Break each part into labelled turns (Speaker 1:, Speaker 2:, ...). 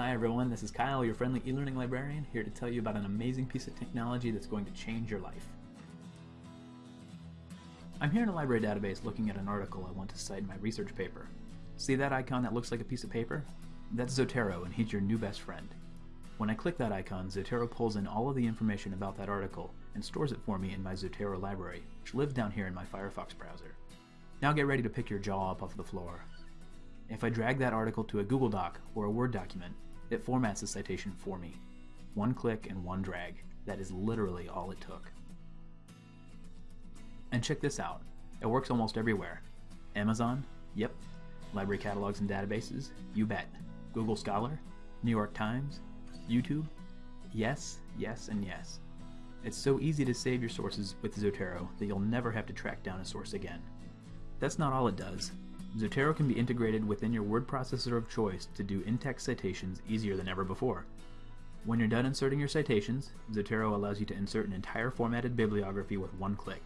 Speaker 1: Hi everyone, this is Kyle, your friendly e-learning librarian, here to tell you about an amazing piece of technology that's going to change your life. I'm here in a library database looking at an article I want to cite in my research paper. See that icon that looks like a piece of paper? That's Zotero, and he's your new best friend. When I click that icon, Zotero pulls in all of the information about that article and stores it for me in my Zotero library, which lives down here in my Firefox browser. Now get ready to pick your jaw up off the floor. If I drag that article to a Google Doc or a Word document, it formats the citation for me. One click and one drag. That is literally all it took. And check this out. It works almost everywhere. Amazon? Yep. Library catalogs and databases? You bet. Google Scholar? New York Times? YouTube? Yes, yes, and yes. It's so easy to save your sources with Zotero that you'll never have to track down a source again. That's not all it does. Zotero can be integrated within your word processor of choice to do in-text citations easier than ever before. When you're done inserting your citations, Zotero allows you to insert an entire formatted bibliography with one click.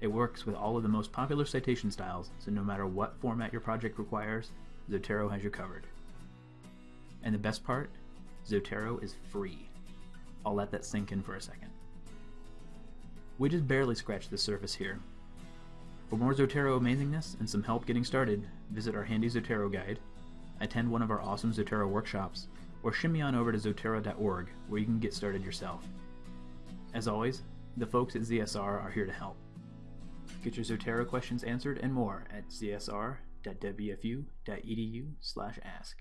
Speaker 1: It works with all of the most popular citation styles, so no matter what format your project requires, Zotero has you covered. And the best part? Zotero is free. I'll let that sink in for a second. We just barely scratched the surface here, for more Zotero amazingness and some help getting started, visit our handy Zotero guide, attend one of our awesome Zotero workshops, or shimmy on over to zotero.org where you can get started yourself. As always, the folks at ZSR are here to help. Get your Zotero questions answered and more at zsr.wfu.edu/ask.